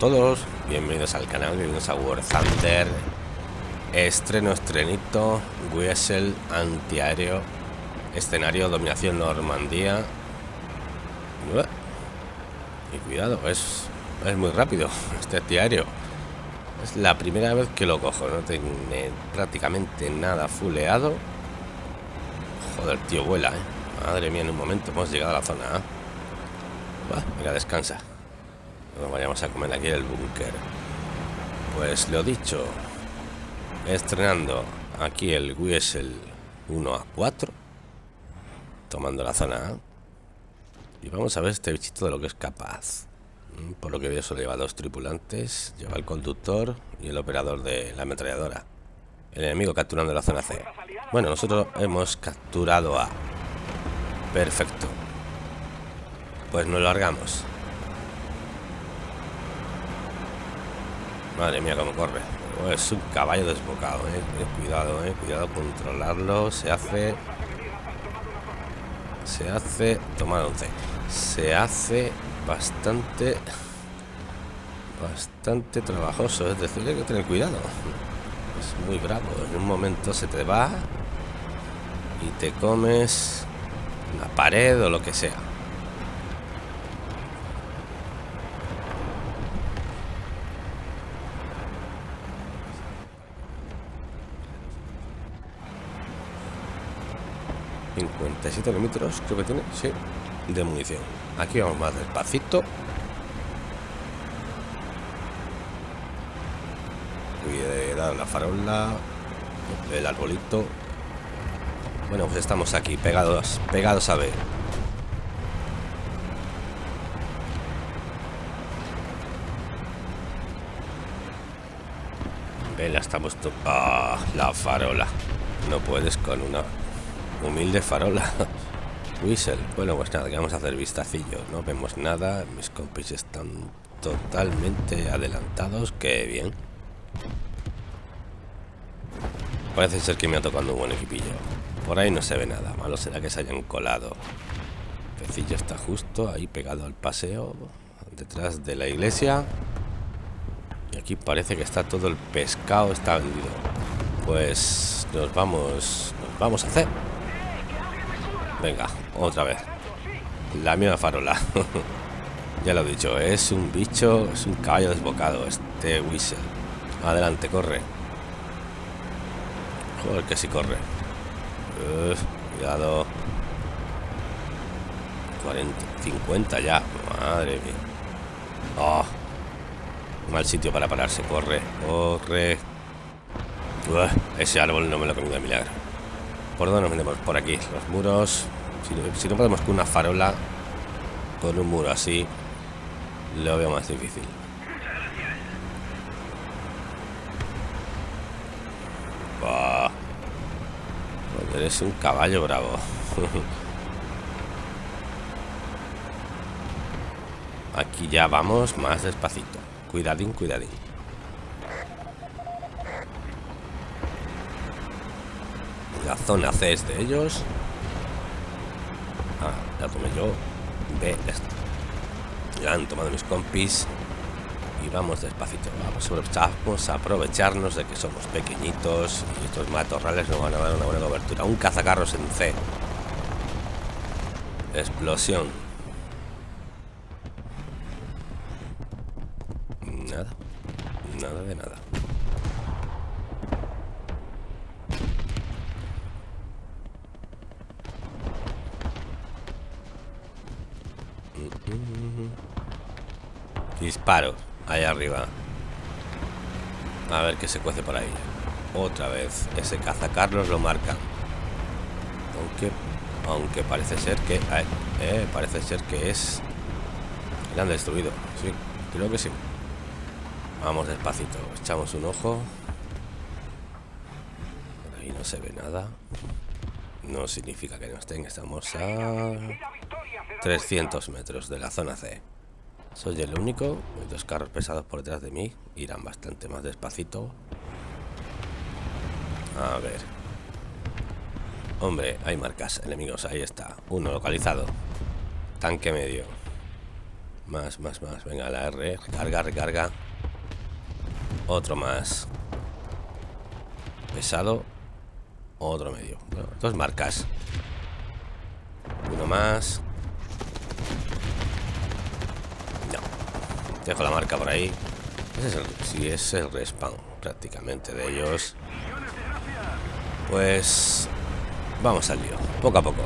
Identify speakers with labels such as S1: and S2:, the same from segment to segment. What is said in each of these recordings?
S1: todos, bienvenidos al canal, bienvenidos a War Thunder. Estreno, estrenito, Wessel, antiaéreo Escenario, dominación Normandía. Y cuidado, es, es muy rápido este antiaéreo. Es la primera vez que lo cojo, no tiene prácticamente nada fuleado. Joder, tío, vuela, ¿eh? Madre mía, en un momento hemos llegado a la zona. Mira, descansa nos vayamos a comer aquí el búnker. Pues lo dicho estrenando aquí el Wiesel 1 a 4 tomando la zona y vamos a ver este bichito de lo que es capaz. Mm, por lo que veo solo lleva dos tripulantes lleva el conductor y el operador de la ametralladora. El enemigo capturando la zona C. Bueno nosotros hemos capturado a perfecto. Pues nos largamos Madre mía, cómo corre. Es un caballo desbocado, eh. eh. Cuidado, eh. Cuidado, controlarlo. Se hace... Se hace... Tomar 11. Se hace bastante... Bastante trabajoso. Es decir, hay que tener cuidado. Es muy bravo. En un momento se te va... Y te comes... Una pared o lo que sea. 57 kilómetros, creo que tiene, sí, de munición. Aquí vamos más despacito. Cuidado la farola, el arbolito. Bueno, pues estamos aquí, pegados, pegados a ver. Vela, estamos... Ah, la farola. No puedes con una Humilde farola. Whistle. Bueno, pues nada, que vamos a hacer vistacillo. No vemos nada. Mis compis están totalmente adelantados. Qué bien. Parece ser que me ha tocado un buen equipillo. Por ahí no se ve nada. Malo será que se hayan colado. El pecillo está justo ahí pegado al paseo. Detrás de la iglesia. Y aquí parece que está todo el pescado está vendido. Pues nos vamos, nos vamos a hacer. Venga, otra vez. La misma farola. ya lo he dicho, es un bicho, es un caballo desbocado este Whistle. Adelante, corre. Joder, que si corre. cuidado. 40, 50 ya. Madre mía. Oh, mal sitio para pararse. Corre, corre. ese árbol no me lo comido de milagro. ¿Por dónde nos metemos? Por aquí. Los muros. Si, no podemos con una farola, con un muro así, lo veo más difícil. eres un caballo bravo. Aquí ya vamos más despacito. Cuidadín, cuidadín. La zona C es de ellos. Ah, ya tomé yo. B, ya han tomado mis compis. Y vamos despacito. Vamos, a aprovecharnos de que somos pequeñitos y estos matorrales nos van a dar una buena cobertura. Un cazacarros en C. Explosión. Nada. Nada de nada. Disparo. Ahí arriba. A ver qué se cuece por ahí. Otra vez. Ese cazacarlos lo marca. Aunque. Aunque parece ser que. Eh, parece ser que es. Le han destruido. Sí, creo que sí. Vamos despacito. Echamos un ojo. Ahí no se ve nada. No significa que no estén. Estamos a 300 metros de la zona C. Soy el único. Hay dos carros pesados por detrás de mí. Irán bastante más despacito. A ver. Hombre, hay marcas enemigos. Ahí está. Uno localizado. Tanque medio. Más, más, más. Venga, la R. Recarga, recarga. Otro más. Pesado. Otro medio. dos marcas. Uno más. Dejo la marca por ahí. Ese es el, sí, es el respawn prácticamente de ellos. Pues vamos al lío, poco a poco.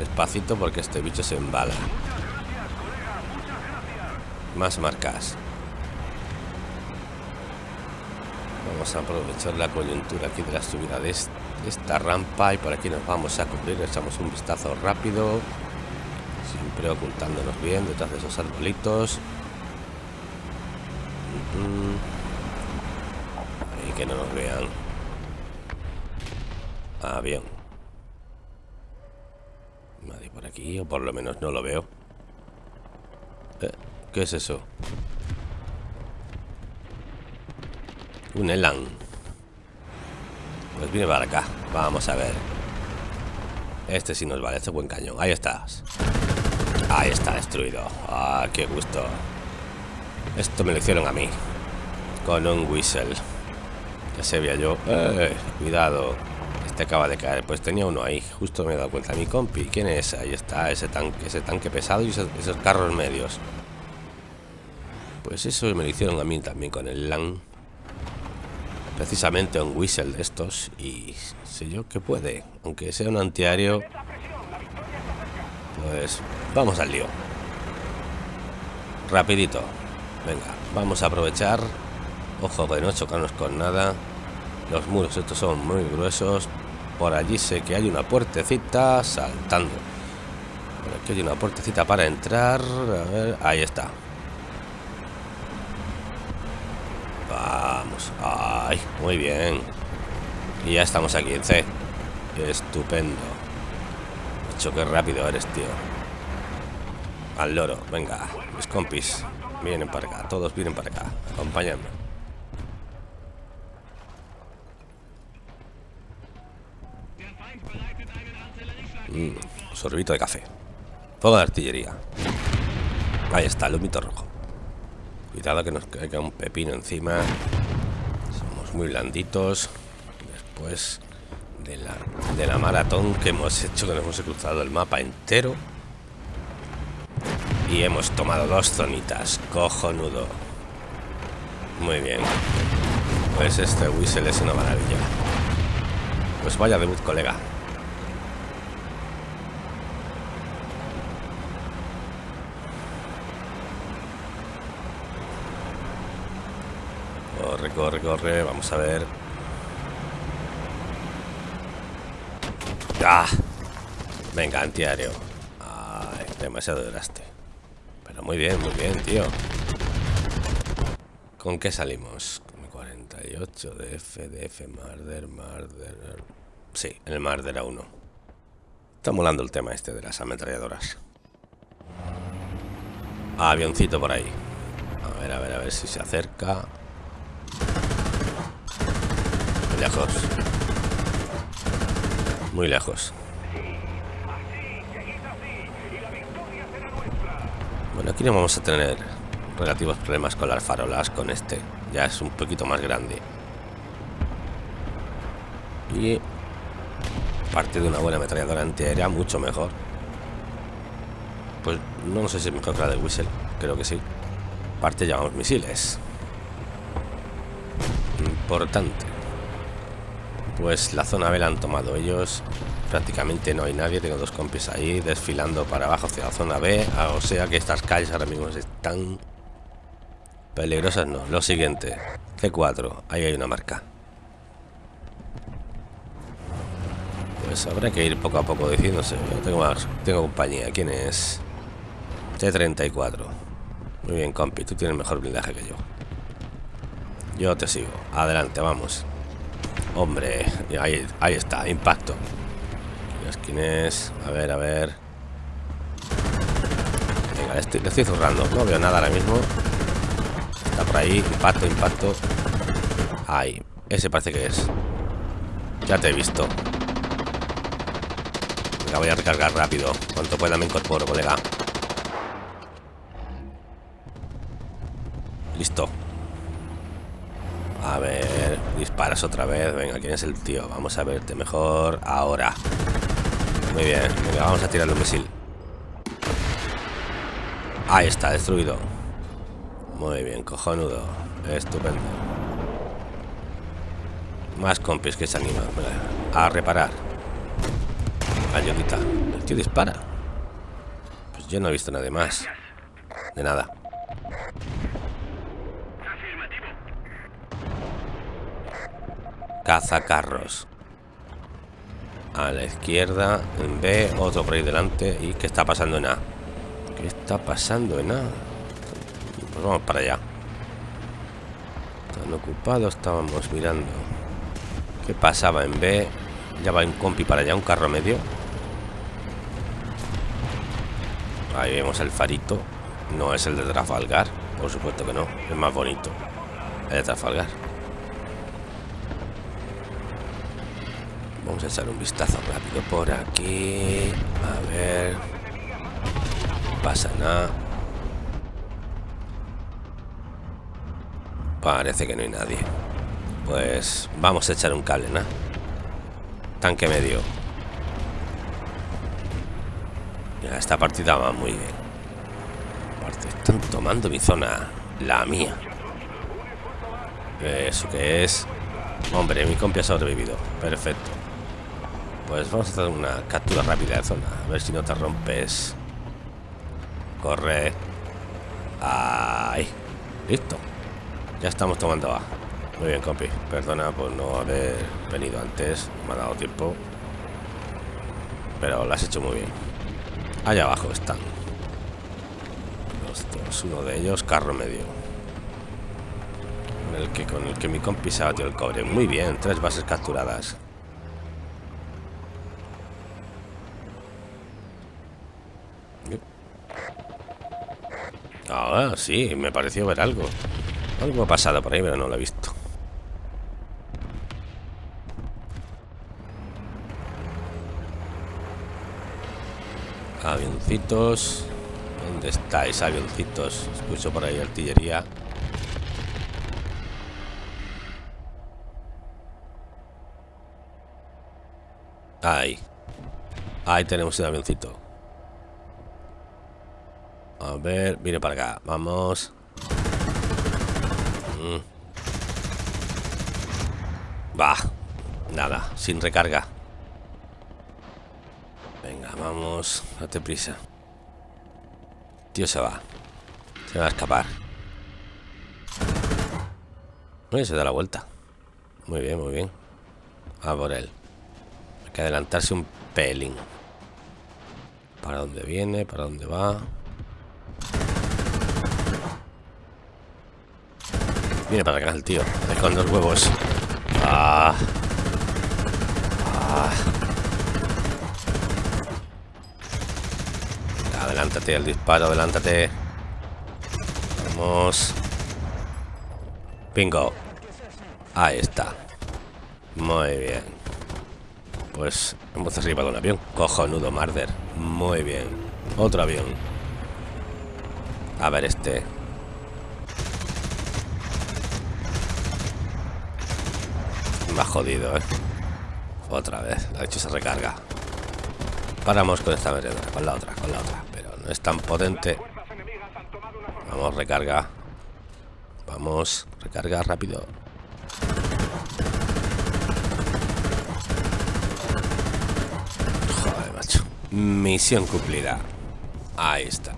S1: Despacito porque este bicho se embala. Más marcas. Vamos a aprovechar la coyuntura aquí de la subida de esta rampa y por aquí nos vamos a cubrir. Echamos un vistazo rápido. Siempre ocultándonos bien detrás de esos arbolitos. Y que no nos vean. Avión. Nadie por aquí, o por lo menos no lo veo. Eh, ¿Qué es eso? Un Elan. Pues viene para acá. Vamos a ver. Este sí nos vale, este buen cañón. Ahí estás. Ahí está destruido. Ah, qué gusto. Esto me lo hicieron a mí. Con un whistle. Ya sabía yo. Eh, cuidado. Este acaba de caer. Pues tenía uno ahí. Justo me he dado cuenta. Mi compi. ¿Quién es? Ahí está. Ese tanque. Ese tanque pesado y esos, esos carros medios. Pues eso me lo hicieron a mí también con el LAN. Precisamente un whistle de estos. Y sé yo que puede. Aunque sea un antiaéreo. Pues vamos al lío. Rapidito. Venga, vamos a aprovechar. Ojo de no chocarnos con nada. Los muros estos son muy gruesos. Por allí sé que hay una puertecita saltando. Por aquí hay una puertecita para entrar. A ver, ahí está. Vamos. Ay, muy bien. Y ya estamos aquí en C. Estupendo. Choque rápido eres, tío. Al loro, venga, mis compis. Vienen para acá, todos vienen para acá. Acompáñame. Mm, sorbito de café. Fuego de artillería. Ahí está, el humito rojo. Cuidado que nos caiga un pepino encima. Somos muy blanditos. Después de la, de la maratón que hemos hecho, que nos hemos cruzado el mapa entero. Y hemos tomado dos zonitas. Cojonudo. Muy bien. Pues este whistle es una maravilla. Pues vaya debut, colega. Corre, corre, corre. Vamos a ver. ¡Ah! Venga, antiaéreo. Ay, demasiado duraste. Pero muy bien, muy bien, tío. ¿Con qué salimos? 48 de F, de F, Marder, Marder... Sí, el Marder a 1. Está molando el tema este de las ametralladoras. avioncito por ahí. A ver, a ver, a ver si se acerca. Lejos. Muy lejos. Bueno, aquí no vamos a tener relativos problemas con las farolas, con este. Ya es un poquito más grande. Y parte de una buena ametralladora antiaérea, mucho mejor. Pues no sé si es mejor que la del Whistle, creo que sí. Parte llevamos misiles. Importante. Pues la zona B la han tomado ellos prácticamente no hay nadie, tengo dos compis ahí desfilando para abajo hacia la zona B, ah, o sea que estas calles ahora mismo están peligrosas, no. Lo siguiente, C4, ahí hay una marca. Pues habrá que ir poco a poco diciéndose, tengo tengo compañía, ¿quién es? T34. Muy bien, compi, tú tienes mejor blindaje que yo. Yo te sigo, adelante, vamos. Hombre, ahí, ahí está, impacto. Las es? A ver, a ver. Venga, le estoy, le estoy zurrando. No veo nada ahora mismo. Está por ahí. Impacto, impacto. Ahí. Ese parece que es. Ya te he visto. Venga, voy a recargar rápido. Cuanto pueda me incorporo, colega. Listo. A ver, disparas otra vez. Venga, ¿quién es el tío? Vamos a verte mejor ahora. Muy bien, venga, vamos a tirarle un misil. Ahí está, destruido. Muy bien, cojonudo. Estupendo. Más compis que se animan. A reparar. Ayudita. El tío dispara. Pues yo no he visto nada más. De nada. Cazacarros. A la izquierda, en B, otro por ahí delante. ¿Y qué está pasando en A? ¿Qué está pasando en A? Pues vamos para allá. Están ocupados, estábamos mirando. ¿Qué pasaba en B? Ya va un compi para allá, un carro medio. Ahí vemos el farito. No es el de Trafalgar, por supuesto que no. Es más bonito. El de Trafalgar. Vamos a echar un vistazo rápido por aquí. A ver. Pasa nada. Parece que no hay nadie. Pues vamos a echar un cable, ¿no? Tanque medio. Ya, esta partida va muy bien. Están tomando mi zona. La mía. Eso que es... Hombre, mi compi ha sobrevivido. Perfecto. Pues vamos a hacer una captura rápida de zona. A ver si no te rompes. Corre. Ahí. Listo. Ya estamos tomando A. Muy bien, compi. Perdona por no haber venido antes. Me ha dado tiempo. Pero lo has hecho muy bien. Allá abajo están. Uno de ellos, carro medio. El que, con el que mi compi se ha batido el cobre. Muy bien, tres bases capturadas. Ah, sí, me pareció ver algo. Algo ha pasado por ahí, pero no lo he visto. Avioncitos. ¿Dónde estáis, avioncitos? Escucho por ahí artillería. Ahí. Ahí tenemos un avioncito. A ver, viene para acá. Vamos. Mm. Va. Nada, sin recarga. Venga, vamos. Date prisa. Tío se va. Se va a escapar. Uy, se da la vuelta. Muy bien, muy bien. A por él. Hay que adelantarse un pelín. ¿Para dónde viene? ¿Para dónde va? Viene para acá el tío. con dos huevos. Ah. Ah. Adelántate el disparo, adelántate. Vamos. Bingo. Ahí está. Muy bien. Pues hemos derribado un avión. Cojonudo, Marder. Muy bien. Otro avión. A ver este. Me ha jodido, ¿eh? Otra vez. La hecho se recarga. Paramos con esta vereda. Con la otra, con la otra. Pero no es tan potente. Vamos, recarga. Vamos, recarga rápido. Joder, macho. Misión cumplida. Ahí está.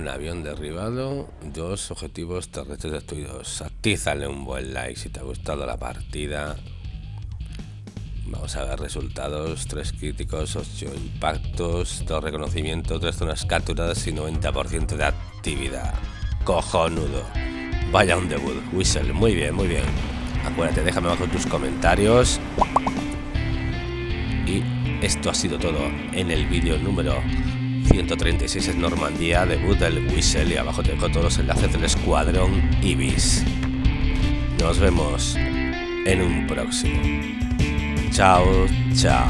S1: Un avión derribado, dos objetivos terrestres destruidos. Actízale un buen like si te ha gustado la partida. Vamos a ver resultados, tres críticos, 8 impactos, dos reconocimientos, tres zonas capturadas y 90% de actividad. Cojonudo. Vaya un debut, Whistle, muy bien, muy bien. Acuérdate, déjame abajo tus comentarios. Y esto ha sido todo en el vídeo número 136 es Normandía, debut del Whistle y abajo te dejo todos los enlaces del escuadrón Ibis. Nos vemos en un próximo. Chao, chao.